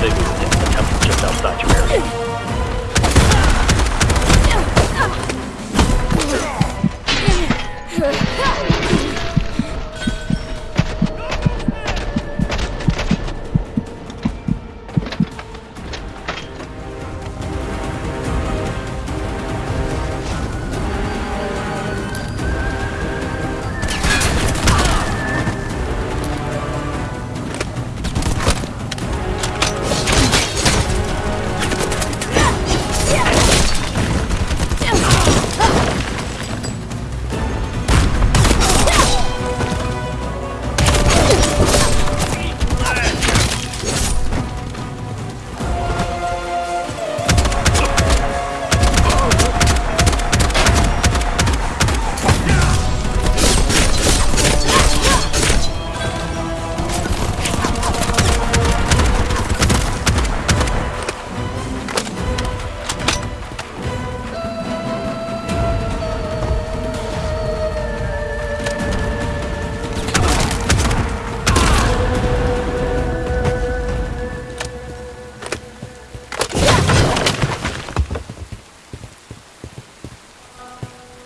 Rendezvous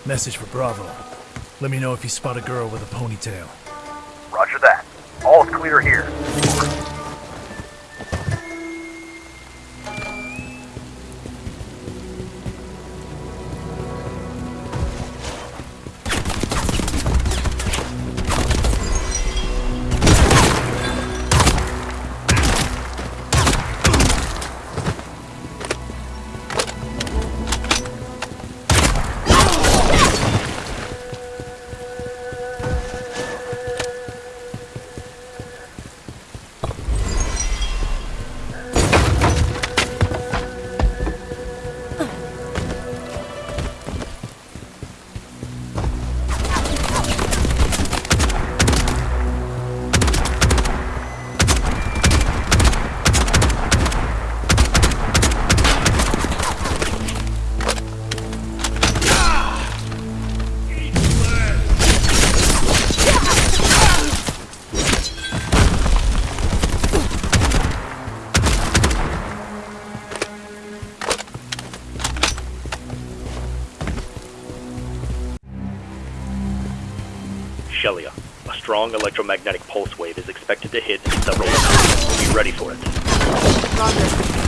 Message for Bravo. Let me know if you spot a girl with a ponytail. Roger that. All's clear here. Shelia, a strong electromagnetic pulse wave is expected to hit in several minutes. Be ready for it. Roger.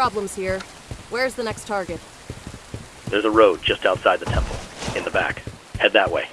Problems here. Where's the next target? There's a road just outside the temple, in the back. Head that way.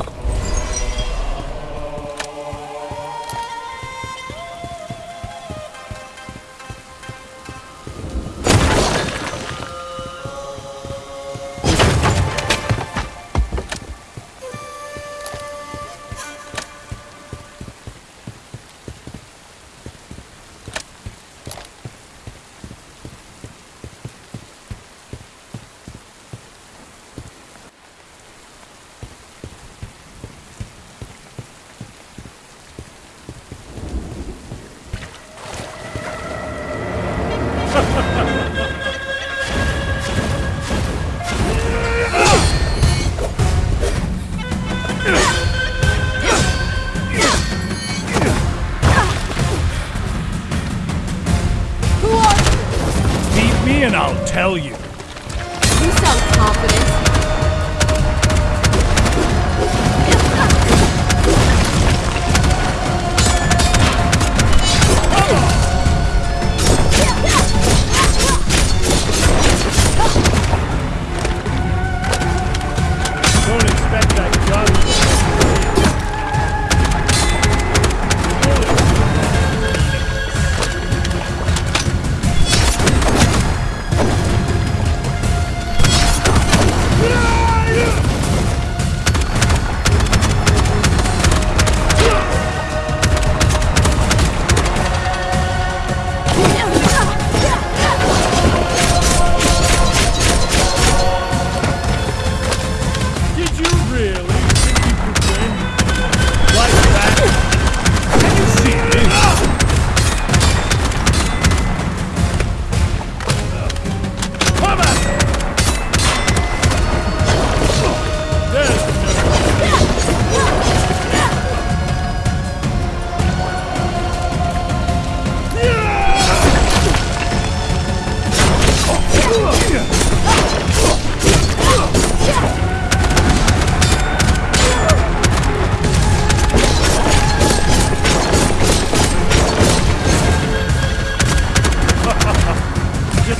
Tell you.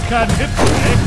Can't hit me,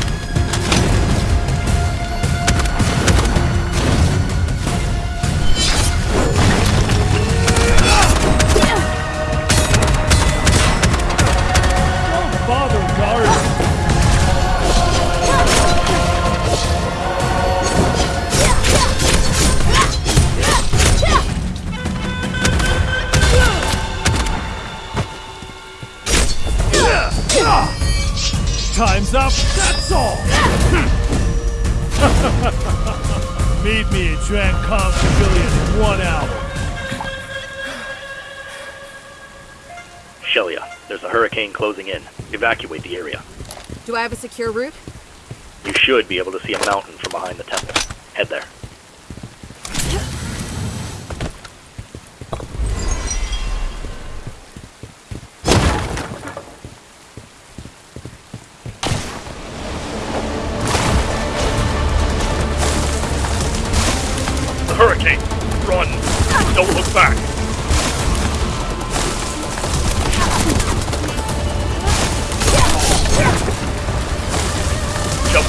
hurricane closing in. Evacuate the area. Do I have a secure route? You should be able to see a mountain from behind the temple. Head there. The hurricane! Run! Don't look back!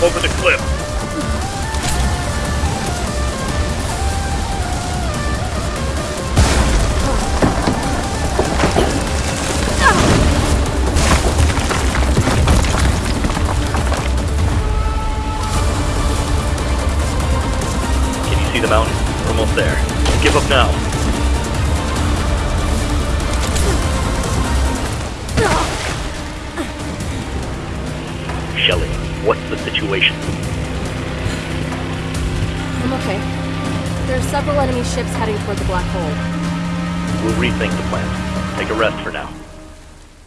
Over the cliff! Can you see the mountain? We're almost there. Give up now. Shelly, what's the situation? I'm okay. There are several enemy ships heading toward the black hole. We'll rethink the plan. Take a rest for now.